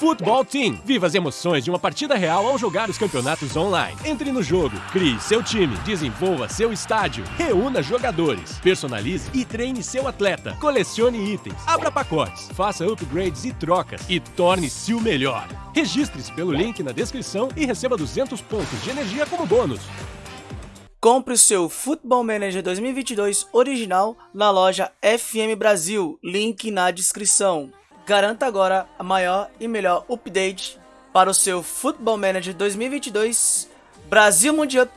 Football Team. Viva as emoções de uma partida real ao jogar os campeonatos online. Entre no jogo, crie seu time, desenvolva seu estádio, reúna jogadores, personalize e treine seu atleta, colecione itens, abra pacotes, faça upgrades e trocas e torne-se o melhor. Registre-se pelo link na descrição e receba 200 pontos de energia como bônus. Compre o seu Football Manager 2022 original na loja FM Brasil, link na descrição. Garanta agora a maior e melhor update para o seu Football Manager 2022 Brasil Mundial.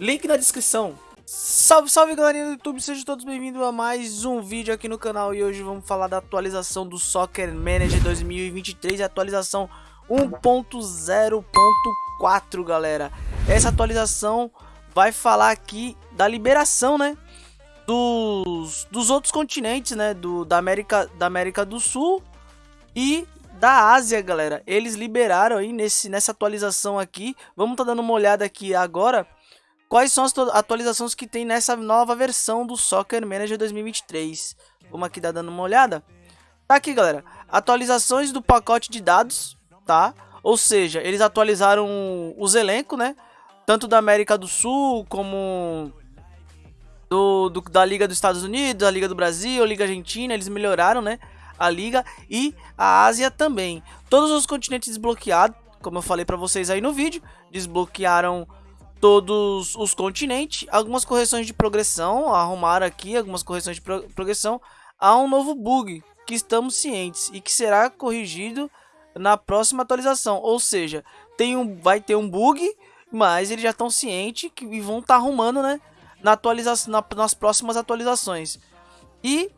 Link na descrição. Salve, salve galerinha do YouTube, sejam todos bem-vindos a mais um vídeo aqui no canal e hoje vamos falar da atualização do Soccer Manager 2023, atualização 1.0.4 galera. Essa atualização vai falar aqui da liberação, né, dos, dos outros continentes, né, do, da, América, da América do Sul e da Ásia, galera. Eles liberaram aí nesse, nessa atualização aqui. Vamos tá dando uma olhada aqui agora. Quais são as atualizações que tem nessa nova versão do Soccer Manager 2023. Vamos aqui dar dando uma olhada. Tá aqui, galera. Atualizações do pacote de dados, tá? Ou seja, eles atualizaram os elencos, né? Tanto da América do Sul como do, do, da Liga dos Estados Unidos, da Liga do Brasil, Liga Argentina. Eles melhoraram, né? A Liga e a Ásia também. Todos os continentes desbloqueados, como eu falei para vocês aí no vídeo, desbloquearam todos os continentes, algumas correções de progressão, arrumaram aqui algumas correções de pro progressão, há um novo bug que estamos cientes e que será corrigido na próxima atualização, ou seja, tem um, vai ter um bug, mas eles já estão cientes que, vão estar tá arrumando, né, na atualização, na, nas próximas atualizações. E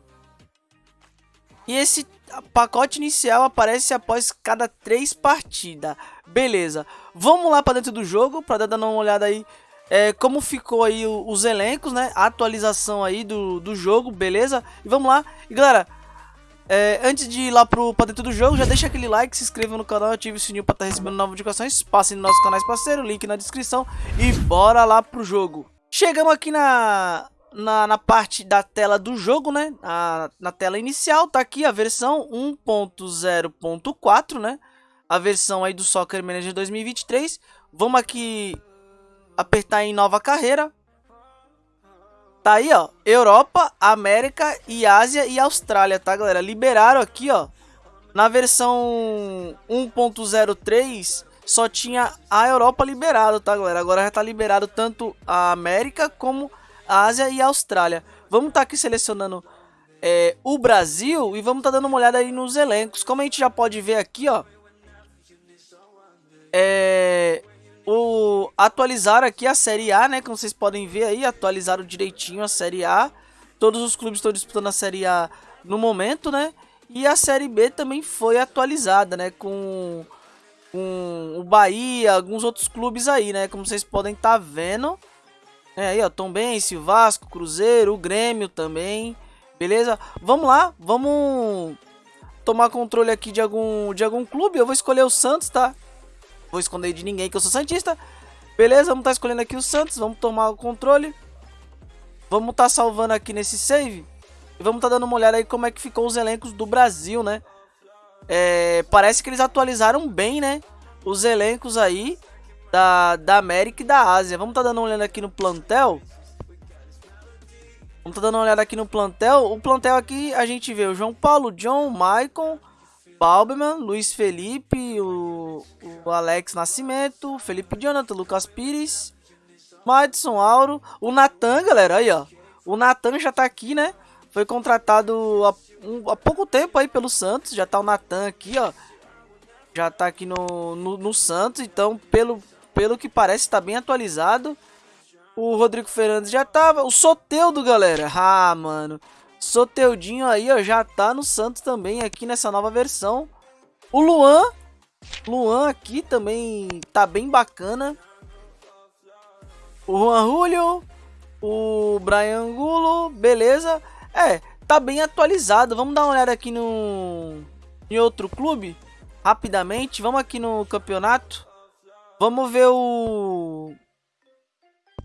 e esse pacote inicial aparece após cada três partidas. Beleza, vamos lá para dentro do jogo para dar uma olhada aí é, como ficou aí os elencos, né? A atualização aí do, do jogo, beleza? E vamos lá. E galera, é, antes de ir lá pro, pra dentro do jogo, já deixa aquele like, se inscreva no canal, ative o sininho para estar tá recebendo novas notificações. Passem nos nossos canais parceiros, link na descrição. E bora lá pro jogo. Chegamos aqui na, na, na parte da tela do jogo, né? Na, na tela inicial tá aqui a versão 1.0.4, né? A versão aí do Soccer Manager 2023. Vamos aqui apertar em nova carreira. Tá aí, ó, Europa, América e Ásia e Austrália, tá, galera? Liberaram aqui, ó, na versão 1.03 só tinha a Europa liberado, tá, galera? Agora já tá liberado tanto a América como Ásia e Austrália. Vamos estar tá aqui selecionando é, o Brasil e vamos estar tá dando uma olhada aí nos elencos. Como a gente já pode ver aqui, ó. É, o, atualizaram aqui a Série A, né? Como vocês podem ver aí, atualizaram direitinho a Série A. Todos os clubes estão disputando a Série A no momento, né? E a Série B também foi atualizada, né? Com, com o Bahia, alguns outros clubes aí, né? Como vocês podem estar tá vendo. É aí, ó, Tom Bense, Vasco, Cruzeiro, Grêmio também. Beleza? Vamos lá, vamos tomar controle aqui de algum, de algum clube. Eu vou escolher o Santos, tá? Vou esconder de ninguém que eu sou Santista. Beleza, vamos estar tá escolhendo aqui o Santos. Vamos tomar o controle. Vamos estar tá salvando aqui nesse save. E vamos estar tá dando uma olhada aí como é que ficou os elencos do Brasil, né? É, parece que eles atualizaram bem, né? Os elencos aí da, da América e da Ásia. Vamos tá dando uma olhada aqui no plantel. Vamos tá dando uma olhada aqui no plantel. O plantel aqui a gente vê o João Paulo, John, Maicon, Balberman, Luiz Felipe, o, o Alex Nascimento, Felipe Jonathan, Lucas Pires, Madison Auro, o Natan, galera, aí ó. O Natan já tá aqui, né? Foi contratado há, um, há pouco tempo aí pelo Santos, já tá o Natan aqui, ó. Já tá aqui no, no, no Santos, então pelo, pelo que parece está bem atualizado. O Rodrigo Fernandes já tava. O Soteudo, galera. Ah, mano. Soteudinho aí, ó, já tá no Santos também aqui nessa nova versão. O Luan. Luan aqui também tá bem bacana. O Juan Julio. O Brian Angulo. Beleza. É, tá bem atualizado. Vamos dar uma olhada aqui no... Em outro clube. Rapidamente. Vamos aqui no campeonato. Vamos ver o...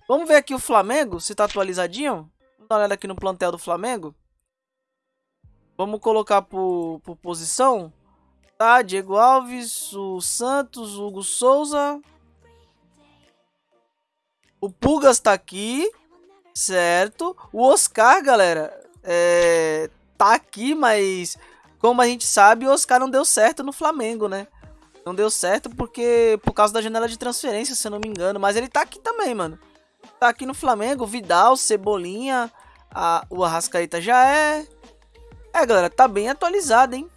Vamos ver aqui o Flamengo, se tá atualizadinho. Vamos dar uma olhada aqui no plantel do Flamengo. Vamos colocar por, por posição. Tá Diego Alves, o Santos, o Hugo Souza. O Pugas tá aqui, certo? O Oscar, galera, é, tá aqui, mas como a gente sabe, o Oscar não deu certo no Flamengo, né? Não deu certo porque por causa da janela de transferência, se eu não me engano. Mas ele tá aqui também, mano. Tá aqui no Flamengo, Vidal, Cebolinha, a, o Arrascaeta já é. É, galera, tá bem atualizado, hein?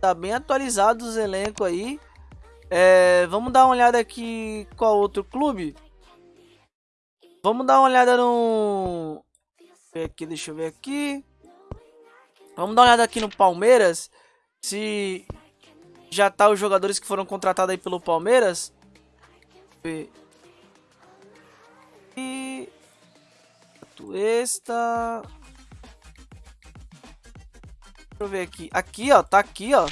Tá bem atualizado os elencos aí. É, vamos dar uma olhada aqui qual outro clube. Vamos dar uma olhada no... Aqui, deixa eu ver aqui. Vamos dar uma olhada aqui no Palmeiras. Se já tá os jogadores que foram contratados aí pelo Palmeiras. E... Esta... Deixa eu ver aqui. Aqui, ó. Tá aqui, ó.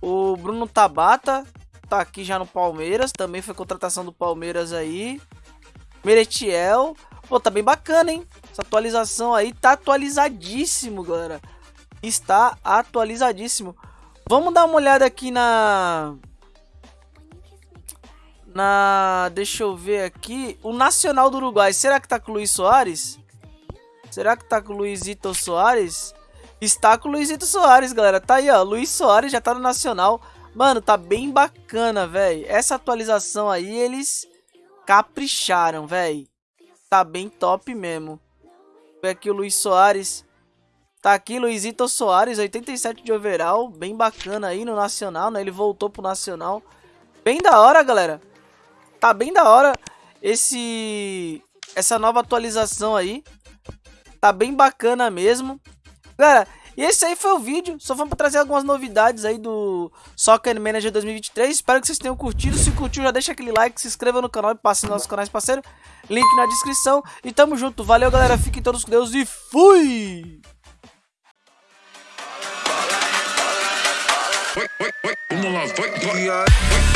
O Bruno Tabata tá aqui já no Palmeiras. Também foi contratação do Palmeiras aí. Meretiel. Pô, tá bem bacana, hein? Essa atualização aí tá atualizadíssimo, galera. Está atualizadíssimo. Vamos dar uma olhada aqui na... Na... Deixa eu ver aqui. O Nacional do Uruguai. Será que tá com o Luiz Soares? Será que tá com o Luizito Soares? Está com o Luizito Soares, galera. Tá aí, ó. Luiz Soares já tá no Nacional. Mano, tá bem bacana, velho. Essa atualização aí, eles capricharam, velho. Tá bem top mesmo. Vê aqui o Luiz Soares. Tá aqui Luizito Soares, 87 de overall. Bem bacana aí no Nacional, né? Ele voltou pro Nacional. Bem da hora, galera. Tá bem da hora esse essa nova atualização aí. Tá bem bacana mesmo. Galera, e esse aí foi o vídeo. Só vamos trazer algumas novidades aí do Soccer Manager 2023. Espero que vocês tenham curtido. Se curtiu, já deixa aquele like, se inscreva no canal e passe nos nossos canais parceiros. Link na descrição. E tamo junto. Valeu, galera. Fiquem todos com Deus e fui! Vamos lá, vai, vai.